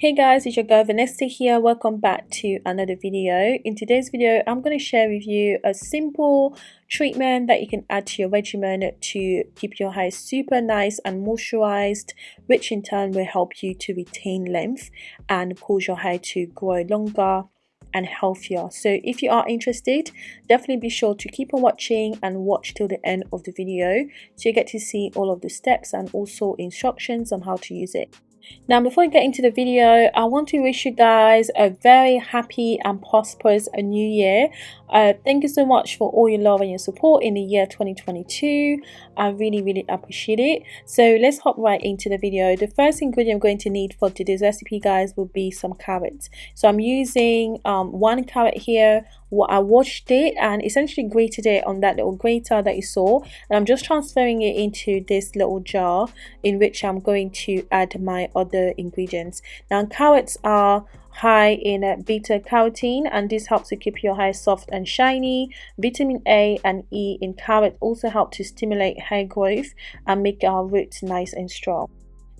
Hey guys, it's your girl Vanessa here. Welcome back to another video. In today's video, I'm going to share with you a simple treatment that you can add to your regimen to keep your hair super nice and moisturized, which in turn will help you to retain length and cause your hair to grow longer and healthier so if you are interested definitely be sure to keep on watching and watch till the end of the video so you get to see all of the steps and also instructions on how to use it now before we get into the video i want to wish you guys a very happy and prosperous new year. Uh, thank you so much for all your love and your support in the year 2022 i really really appreciate it. So let's hop right into the video. The first ingredient i'm going to need for today's recipe guys will be some carrots. So i'm using um, one carrot here I washed it and essentially grated it on that little grater that you saw. And I'm just transferring it into this little jar in which I'm going to add my other ingredients. Now carrots are high in uh, beta carotene and this helps to keep your hair soft and shiny. Vitamin a and e in carrot also help to stimulate hair growth and make our roots nice and strong.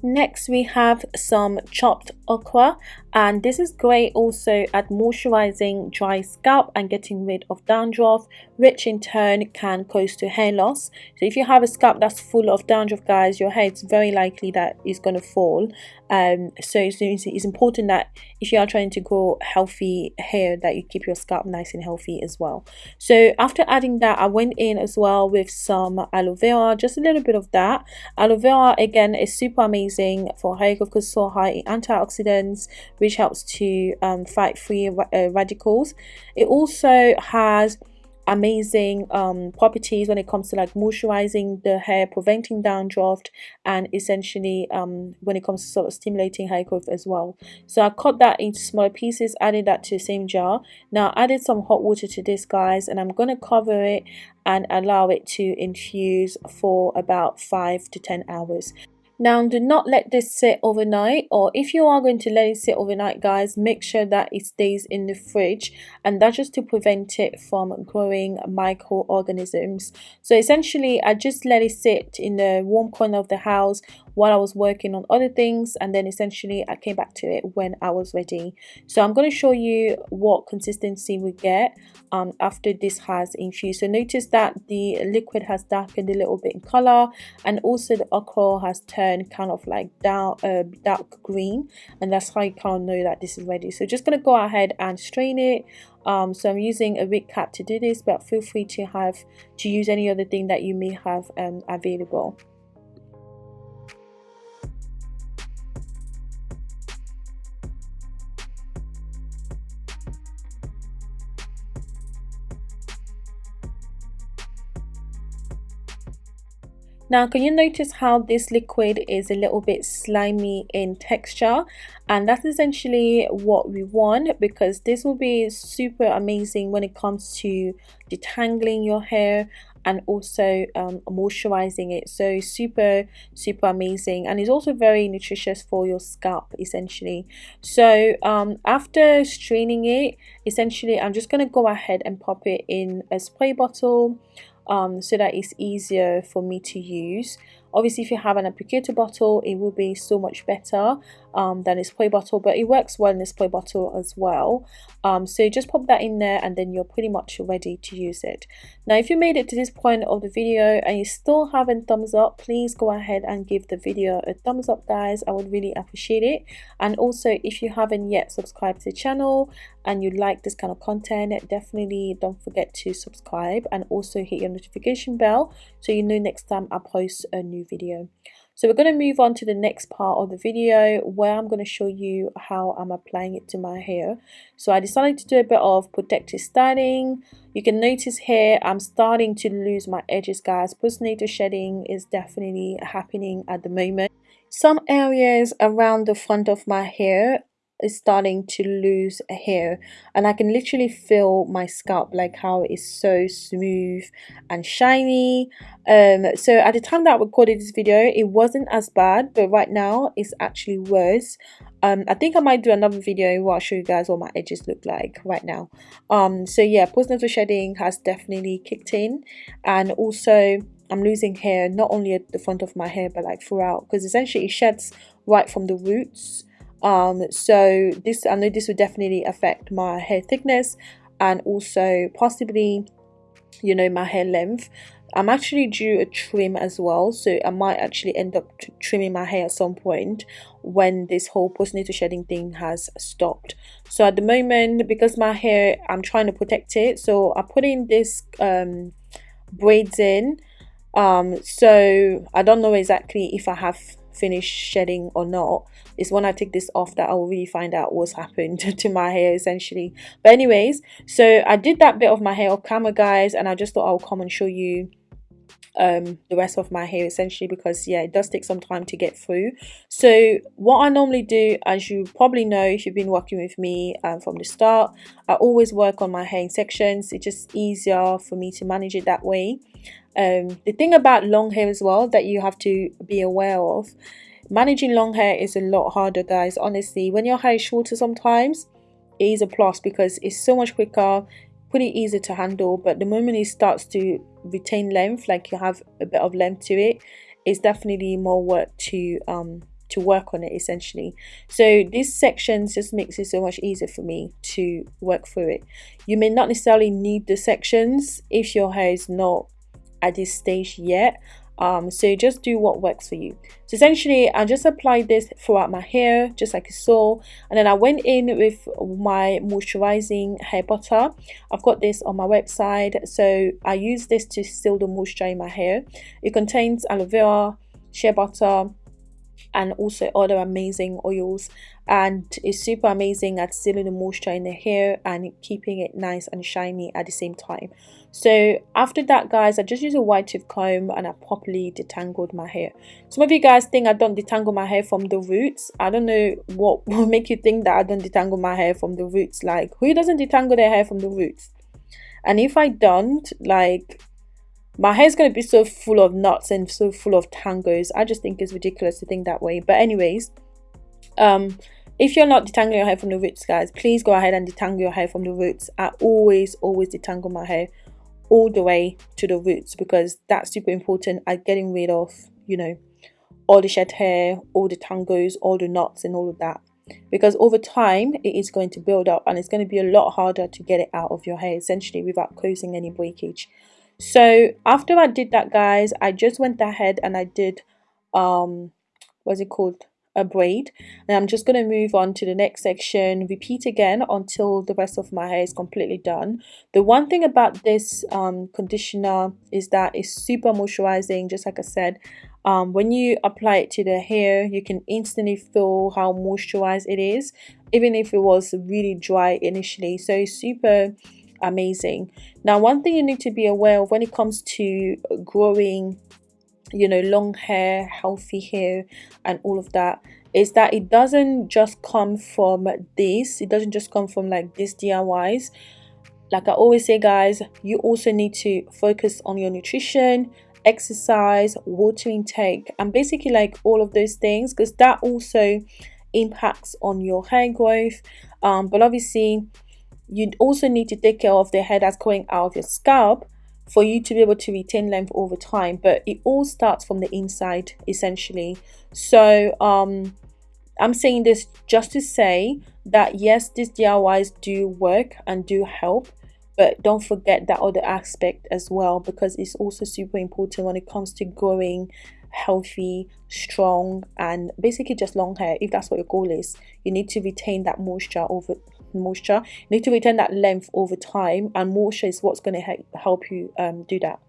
Next we have some chopped okra and this is great also at moisturizing dry scalp and getting rid of dandruff which in turn can cause to hair loss. So if you have a scalp that's full of dandruff guys your hair is very likely that is going to fall. Um, so it's, it's important that if you are trying to grow healthy hair that you keep your scalp nice and healthy as well. So after adding that I went in as well with some aloe vera just a little bit of that. Aloe vera again is super amazing for hair growth because so high in antioxidants which helps to um, fight free uh, radicals. It also has amazing um, properties when it comes to like moisturizing the hair, preventing dandruff, and essentially um, when it comes to sort of stimulating hair growth as well. So I cut that into smaller pieces, added that to the same jar. Now I added some hot water to this guys and I'm going to cover it and allow it to infuse for about 5 to 10 hours. Now do not let this sit overnight or if you are going to let it sit overnight guys make sure that it stays in the fridge and that's just to prevent it from growing microorganisms. So essentially I just let it sit in the warm corner of the house while I was working on other things and then essentially I came back to it when I was ready. So I'm going to show you what consistency we get um, after this has infused. So notice that the liquid has darkened a little bit in color and also the okra has turned kind of like dark, uh, dark green and that's how you kind of know that this is ready. So just going to go ahead and strain it um, so I'm using a wig cap to do this but feel free to have to use any other thing that you may have um, available Now, can you notice how this liquid is a little bit slimy in texture? And that's essentially what we want because this will be super amazing when it comes to detangling your hair and also um, moisturizing it. So super super amazing. And it's also very nutritious for your scalp essentially. So um, after straining it essentially I'm just going to go ahead and pop it in a spray bottle um, so that it's easier for me to use. Obviously if you have an applicator bottle it will be so much better um, than a spray bottle but it works well in a spray bottle as well. Um, so just pop that in there and then you're pretty much ready to use it. Now if you made it to this point of the video and you still haven't thumbs up please go ahead and give the video a thumbs up guys. I would really appreciate it. And also if you haven't yet subscribed to the channel and you like this kind of content definitely don't forget to subscribe and also hit your notification bell so you know next time I post a new video so we're going to move on to the next part of the video where I'm going to show you how I'm applying it to my hair. So I decided to do a bit of protective styling. You can notice here I'm starting to lose my edges guys. Postnatal shedding is definitely happening at the moment. Some areas around the front of my hair is starting to lose hair and I can literally feel my scalp like how it is so smooth and shiny. Um so at the time that I recorded this video it wasn't as bad but right now it's actually worse. Um I think I might do another video where I'll show you guys what my edges look like right now. Um so yeah postnatal shedding has definitely kicked in and also I'm losing hair not only at the front of my hair but like throughout because essentially it sheds right from the roots um so this i know this will definitely affect my hair thickness and also possibly you know my hair length. I'm actually due a trim as well so i might actually end up trimming my hair at some point when this whole postnatal shedding thing has stopped. So at the moment because my hair i'm trying to protect it so i put in this um braids in um so i don't know exactly if i have finished shedding or not. It's when I take this off that I will really find out what's happened to my hair essentially. But anyways so I did that bit of my hair off camera guys and I just thought I'll come and show you um the rest of my hair essentially because yeah it does take some time to get through. So what i normally do as you probably know if you've been working with me um, from the start i always work on my hair in sections. It's just easier for me to manage it that way. Um the thing about long hair as well that you have to be aware of managing long hair is a lot harder guys. Honestly when your hair is shorter sometimes it is a plus because it's so much quicker pretty easy to handle but the moment it starts to retain length like you have a bit of length to it it's definitely more work to um to work on it essentially. So this section just makes it so much easier for me to work through it. You may not necessarily need the sections if your hair is not at this stage yet um, so just do what works for you. So essentially I just applied this throughout my hair just like you saw and then I went in with my moisturizing hair butter. I've got this on my website. So I use this to seal the moisture in my hair. It contains aloe vera shea butter and also other amazing oils. And it's super amazing at sealing the moisture in the hair and keeping it nice and shiny at the same time. So after that guys i just use a wide tooth comb and i properly detangled my hair. Some of you guys think i don't detangle my hair from the roots. I don't know what will make you think that i don't detangle my hair from the roots. Like who doesn't detangle their hair from the roots? And if i don't like my hair is going to be so full of knots and so full of tangles i just think it's ridiculous to think that way. But anyways um if you're not detangling your hair from the roots guys please go ahead and detangle your hair from the roots. I always always detangle my hair all the way to the roots because that's super important at getting rid of you know all the shed hair all the tangles all the knots and all of that. Because over time it is going to build up and it's going to be a lot harder to get it out of your hair essentially without causing any breakage so after i did that guys i just went ahead and i did um what's it called? A braid. And i'm just going to move on to the next section repeat again until the rest of my hair is completely done. The one thing about this um, conditioner is that it's super moisturizing just like i said. Um, when you apply it to the hair you can instantly feel how moisturized it is even if it was really dry initially. So it's super amazing. Now one thing you need to be aware of when it comes to growing you know long hair healthy hair and all of that is that it doesn't just come from this. It doesn't just come from like this DIYs like I always say guys you also need to focus on your nutrition exercise water intake and basically like all of those things because that also impacts on your hair growth. Um, but obviously you also need to take care of the hair that's going out of your scalp for you to be able to retain length over time. But it all starts from the inside essentially. So um i'm saying this just to say that yes these diys do work and do help but don't forget that other aspect as well because it's also super important when it comes to growing healthy strong and basically just long hair if that's what your goal is. You need to retain that moisture over moisture. You need to retain that length over time and moisture is what's going to help you um, do that.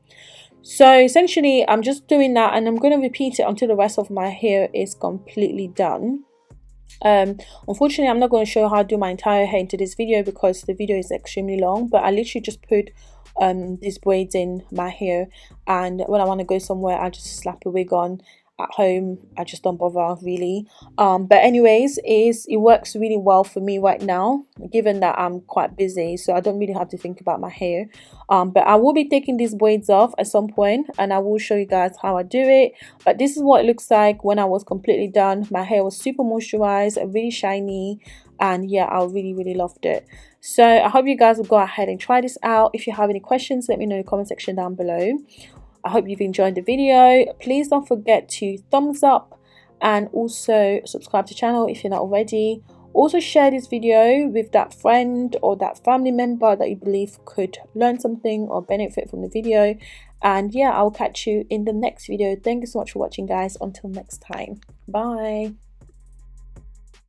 So essentially i'm just doing that and i'm going to repeat it until the rest of my hair is completely done. Um unfortunately i'm not going to show how to do my entire hair into this video because the video is extremely long but i literally just put um these braids in my hair and when i want to go somewhere i just slap a wig on at home i just don't bother really. Um but anyways is it works really well for me right now given that i'm quite busy so i don't really have to think about my hair. Um but i will be taking these braids off at some point and i will show you guys how i do it. But this is what it looks like when i was completely done. My hair was super moisturized really shiny and yeah i really really loved it. So i hope you guys will go ahead and try this out. If you have any questions let me know in the comment section down below I hope you've enjoyed the video. Please don't forget to thumbs up and also subscribe to the channel if you're not already. Also share this video with that friend or that family member that you believe could learn something or benefit from the video. And yeah i'll catch you in the next video. Thank you so much for watching guys. Until next time. Bye